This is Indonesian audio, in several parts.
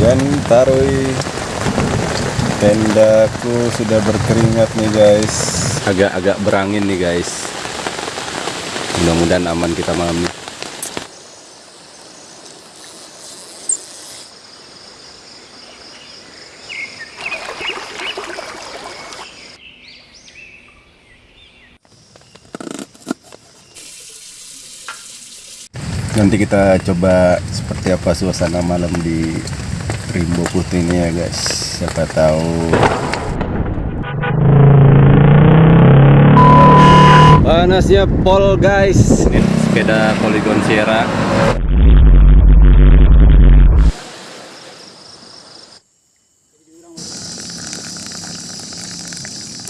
hujan tarui. Tendaku sudah berkeringat nih guys. Agak-agak berangin nih guys. Mudah-mudahan aman kita malam ini. Nanti kita coba seperti apa suasana malam di Rimbo Putih ini ya guys. Siapa tahu. Panasnya pol guys? Ini sepeda Polygon Sierra.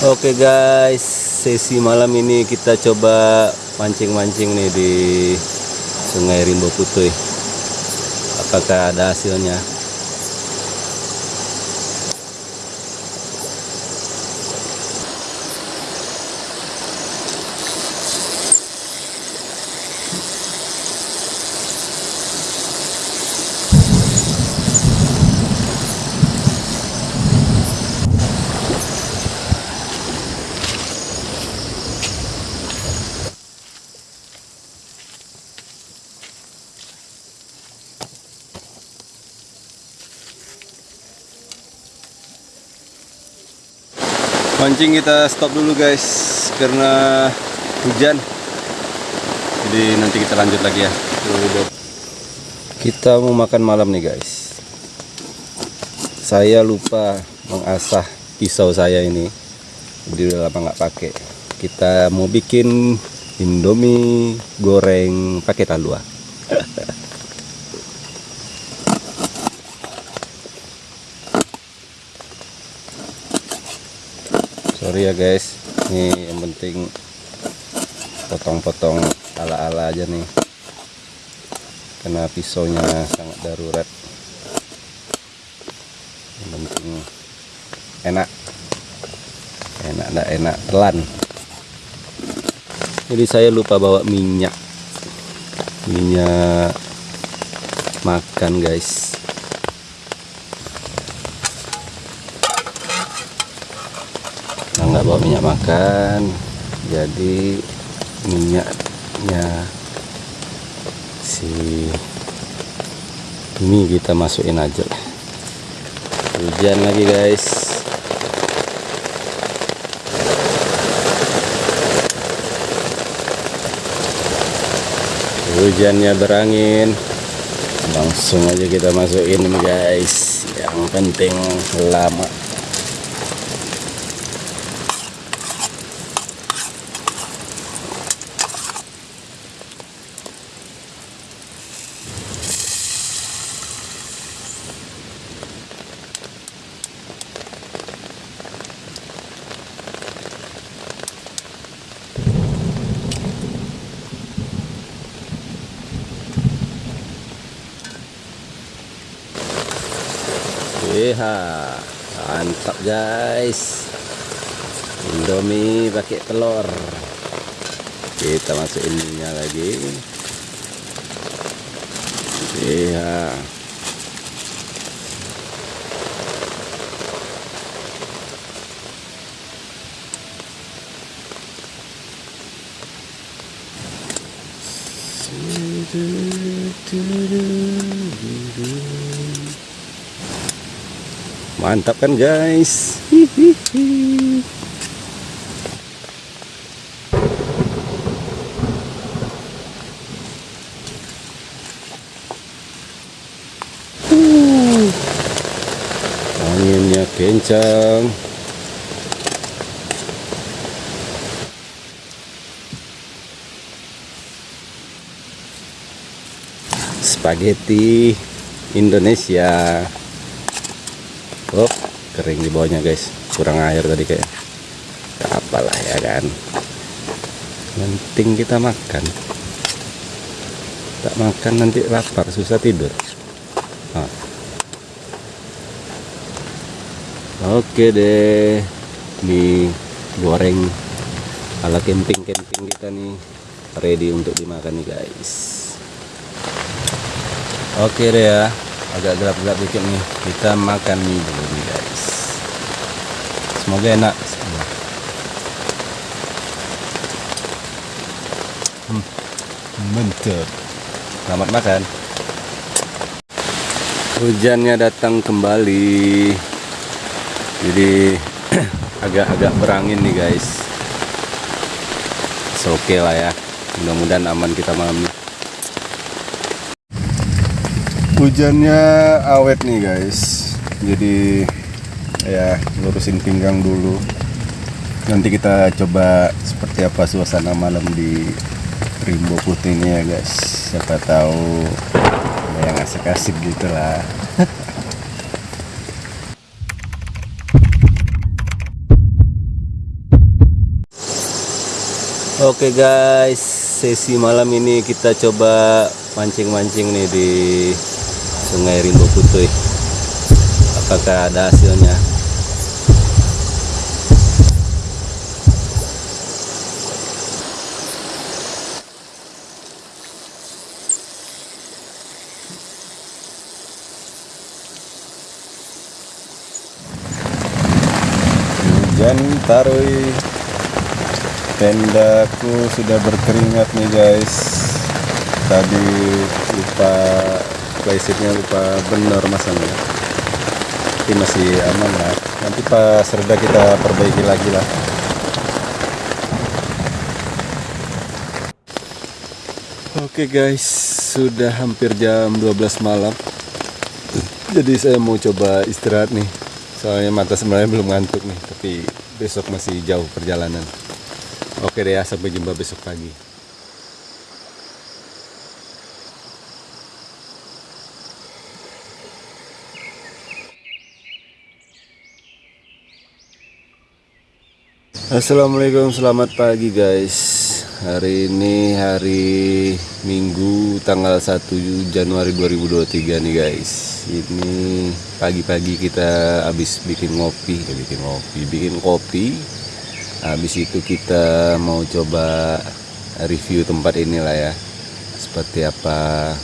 Oke guys, sesi malam ini kita coba mancing-mancing nih di Sungai Rimbo Putih. Apakah ada hasilnya? Mancing kita stop dulu guys karena hujan. Jadi nanti kita lanjut lagi ya. Kita mau makan malam nih guys. Saya lupa mengasah pisau saya ini. Jadi udah lama nggak pakai. Kita mau bikin Indomie goreng pakai talua. sorry ya guys. Ini yang penting potong-potong ala-ala aja nih. Karena pisaunya sangat darurat. Yang penting enak. Enak enggak enak telan. Jadi saya lupa bawa minyak. Minyak makan guys nggak bawa minyak makan. Jadi minyaknya si ini kita masukin aja. Hujan lagi guys. Hujannya berangin. Langsung aja kita masukin guys. Yang penting lama Iya, mantap guys. Indomie pakai telur. Kita masukin minyak lagi. Iya. Mantap kan guys. Anginnya kencang. Spaghetti Indonesia. Kering di bawahnya guys. Kurang air tadi kayak. Apalah ya kan. Penting kita makan. Tak makan nanti lapar, susah tidur. Ah. Oke deh. Ini goreng ala camping-camping kita nih ready untuk dimakan nih guys. Oke deh ya. agak gelap-gelap dikit nih kita makan mie dulu nih guys semoga enak. Semua hmm, mantap. Selamat makan. Hujannya datang kembali. Jadi agak-agak berangin nih guys. Oke okay lah ya. Mudah-mudahan aman kita malam ini. Hujannya awet nih guys. Jadi ya lurusin pinggang dulu nanti kita coba seperti apa suasana malam di Rimbo Putih ini ya guys siapa tahu yang asik-asik gitu lah Oke guys, sesi malam ini kita coba mancing-mancing nih di Sungai Rimbo Putih. Apakah ada hasilnya? Tarui tendaku sudah berkeringat nih guys. Tadi lupa playsetnya lupa bener masangnya tapi masih aman lah. Nanti pas reda kita perbaiki lagi lah. Oke guys. Sudah hampir jam 12 malam. Jadi saya mau coba istirahat nih soalnya mata sebenarnya belum ngantuk nih tapi besok masih jauh perjalanan. Oke deh ya sampai jumpa besok pagi. Assalamualaikum selamat pagi guys hari ini hari Minggu tanggal 1 Januari 2023 nih guys. Ini pagi-pagi kita habis bikin ngopi eh, bikin ngopi bikin kopi. Habis itu kita mau coba review tempat inilah ya seperti apa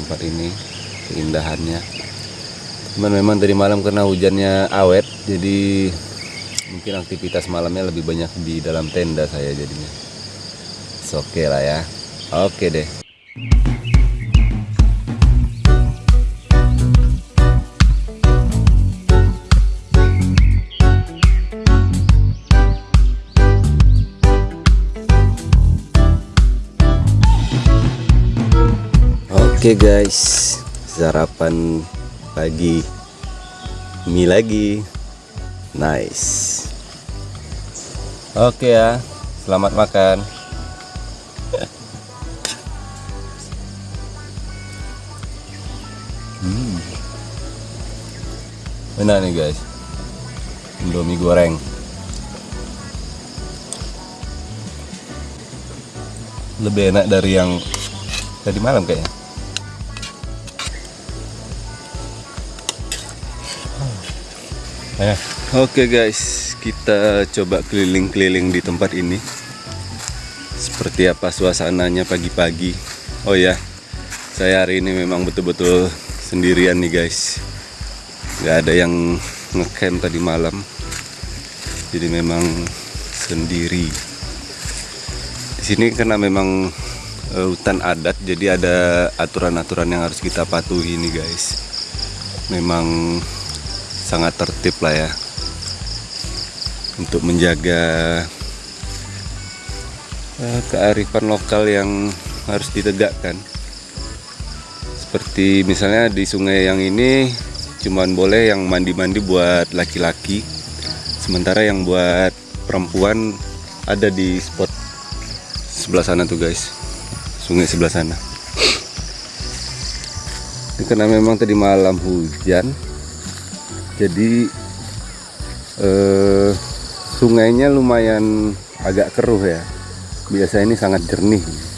tempat ini keindahannya. Cuman memang tadi malam karena hujannya awet jadi mungkin aktivitas malamnya lebih banyak di dalam tenda saya jadinya oke okay lah ya oke okay deh Oke okay guys, sarapan pagi mie lagi. Nice. Oke okay ya, selamat makan. Enak nih guys. Indomie goreng. Lebih enak dari yang tadi malam kayaknya. Oke okay guys, kita coba keliling-keliling di tempat ini. Seperti apa suasananya pagi-pagi. Oh ya, saya hari ini memang betul-betul sendirian nih guys. Gak ada yang ngecamp tadi malam. Jadi memang sendiri. Di sini karena memang uh, hutan adat, jadi ada aturan-aturan yang harus kita patuhi nih guys. Memang sangat tertib lah ya untuk menjaga uh, kearifan lokal yang harus ditegakkan seperti misalnya di sungai yang ini cuman boleh yang mandi-mandi buat laki-laki sementara yang buat perempuan ada di spot sebelah sana tuh guys. Sungai sebelah sana. Ini karena memang tadi malam hujan jadi eh, sungainya lumayan agak keruh ya. Biasa ini sangat jernih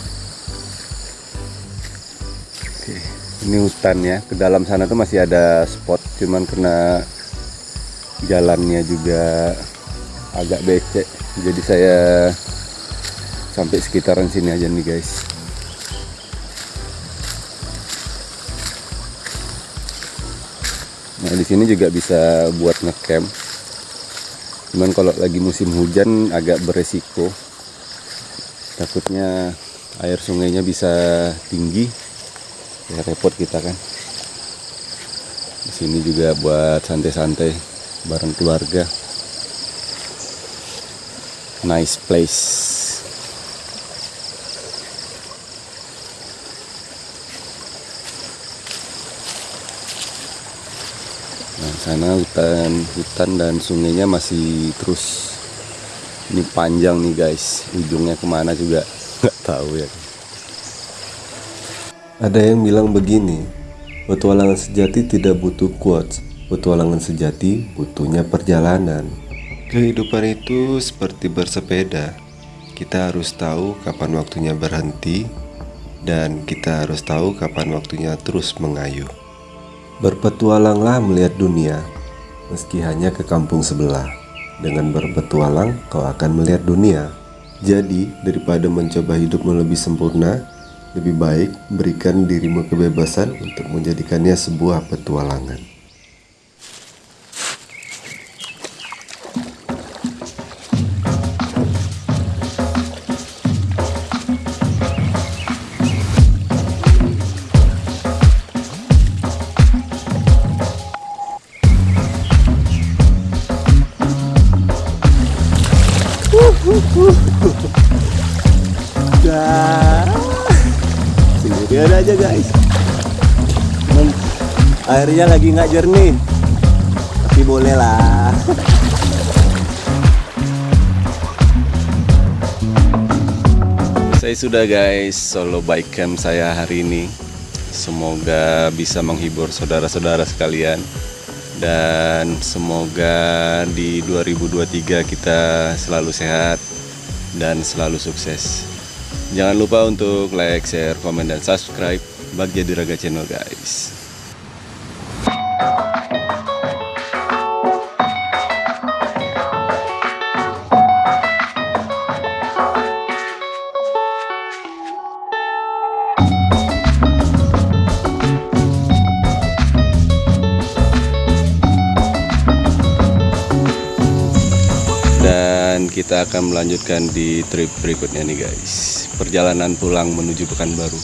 ini hutan ya ke dalam sana tuh masih ada spot cuman kena jalannya juga agak becek jadi saya sampai sekitaran sini aja nih guys Nah di sini juga bisa buat ngecamp. Cuman kalau lagi musim hujan agak beresiko. Takutnya air sungainya bisa tinggi. Ya repot kita kan. Di sini juga buat santai-santai bareng keluarga. Nice place. Nah, sana hutan hutan dan sungainya masih terus ini panjang nih guys ujungnya ke mana juga nggak tahu ya ada yang bilang begini petualangan sejati tidak butuh quotes petualangan sejati butuhnya perjalanan kehidupan itu seperti bersepeda kita harus tahu kapan waktunya berhenti dan kita harus tahu kapan waktunya terus mengayuh Berpetualanglah melihat dunia, meski hanya ke kampung sebelah. Dengan berpetualang, kau akan melihat dunia. Jadi, daripada mencoba hidupmu lebih sempurna, lebih baik berikan dirimu kebebasan untuk menjadikannya sebuah petualangan. Udah. Sendirian aja guys. Cuman airnya lagi nggak jernih. Tapi boleh lah. Saya sudah guys solo bike camp saya hari ini. Semoga bisa menghibur saudara-saudara sekalian dan semoga di 2023 kita selalu sehat dan selalu sukses. Jangan lupa untuk like, share, komen, dan subscribe Bagja Diraga Channel guys. Kita akan melanjutkan di trip berikutnya nih guys. Perjalanan pulang menuju Pekanbaru